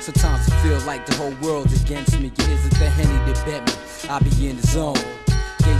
Sometimes I feel like the whole world's against me. Yeah, It isn't the henny that bet me. I be in the zone.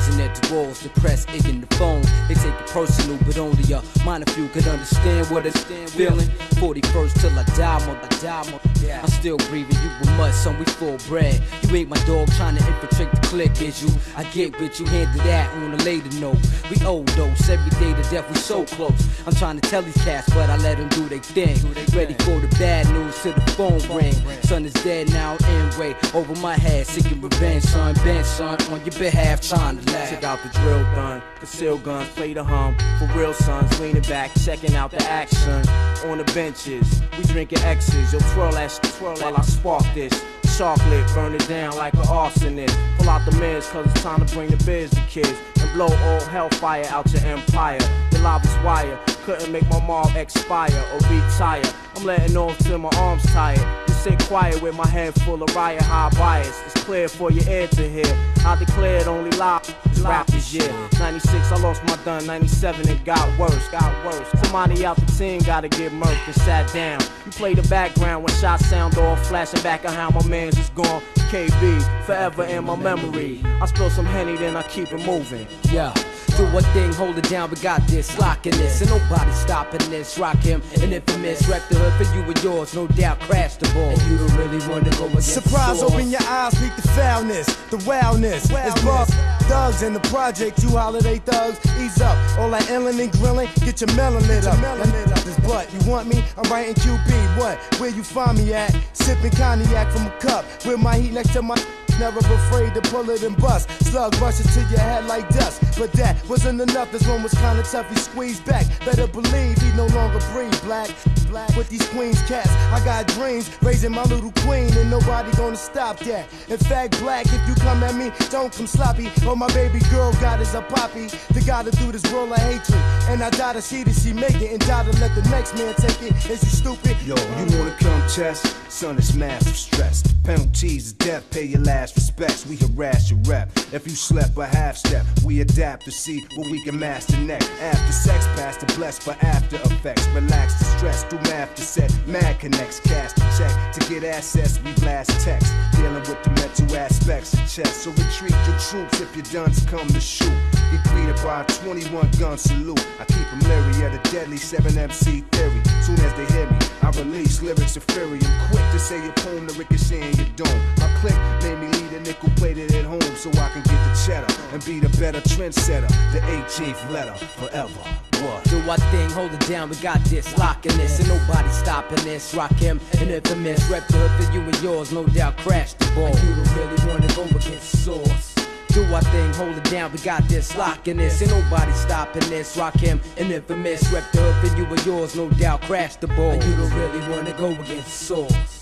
Gazing at the walls, depressed, aching the phone. They take it personal, but only a minor few could understand what it's feeling. 41st till I die, mother, I die, mother. Yeah. I'm still breathing, you were mud, son, we full bread. You ain't my dog trying to infiltrate the clique, is you? I get with you, handle that on a later note. We old overdose every day to death, we so close. I'm trying to tell these cats, but I let them do their thing. Ready for the bad news till the phone ring. Son is dead now, anyway, over my head, seeking revenge, son. Bent, son, on your behalf, trying to laugh. Check out the drill done, conceal guns, play the hum. For real sons, leaning back, checking out the action. On the benches, we drinking X's. Yo, twirl that twirl while I spark this. Chocolate, burn it down like an arsonist. Pull out the meds, cause it's time to bring the biz to kids. And blow all hellfire out your empire. The lobby's wire, couldn't make my mom expire or retire. I'm letting off till my arms tired. Just sit quiet with my head full of riot high bias. It's clear for your ear to hear. I declared only lie is rap this year. 96, I lost my done. 97, it got worse, got worse. Somebody out the team gotta get murked and sat down. You play the background when shots sound off, flashing back on how my man's is gone. KB, forever in my memory. I spill some Henny, then I keep it moving. Yeah. Do one thing, hold it down, we got this, locking this, and nobody stopping this. Rock him, an infamous, rep the hood for you and yours, no doubt, crash the ball. And you don't really wanna go against Surprise, open your eyes, peek the foulness, the wildness. It's Bob thugs in the project, you holiday thugs. Ease up, all that illin' and grillin', get your melon lit up. Now, lit up this butt. You want me? I'm writing QB. What? Where you find me at? Sipping cognac from a cup, with my heat next to my. Never afraid to pull it and bust. Slug rushes to your head like dust. But that wasn't enough. This one was kinda tough. He squeezed back. Better believe he no longer breathe black. Black with these queens cats. I got dreams raising my little queen, and nobody gonna stop that. In fact, black, if you come at me, don't come sloppy. Oh, my baby girl got is a poppy. The gotta do this world of hatred. And I die to see that she make it, and die to let the next man take it. Is you stupid? Yo, you wanna come test? Son, it's massive stress. Penalties death, pay your last respects. We harass your rep. If you slept a half step, we adapt to see what we can master next. After sex, past the blessed for after effects. Relax the stress, do math to set. Mad connects, cast a check. To get access, we blast text. Dealing with the mental aspects of chess. So retreat your troops if your duns come to shoot. Get greeted by a 21 gun salute. I keep them leery of the deadly 7MC theory. Soon as they hear me, I release lyrics of fury. I'm quick to say a poem to ricochet in your dome. My click made me lead a nickel plated at home so I can get the cheddar and be the better trendsetter. The 18th letter forever. What? Do our thing, hold it down, we got this, locking this, and nobody stopping this. Rock him, an infamous, rep the hood for you and yours, no doubt, crash the ball. And you don't really wanna go against the source. Do our thing, hold it down, we got this, locking this, ain't nobody stopping this. Rock him, an infamous, rep the hood for you and yours, no doubt, crash the ball. And you don't really wanna go against the source.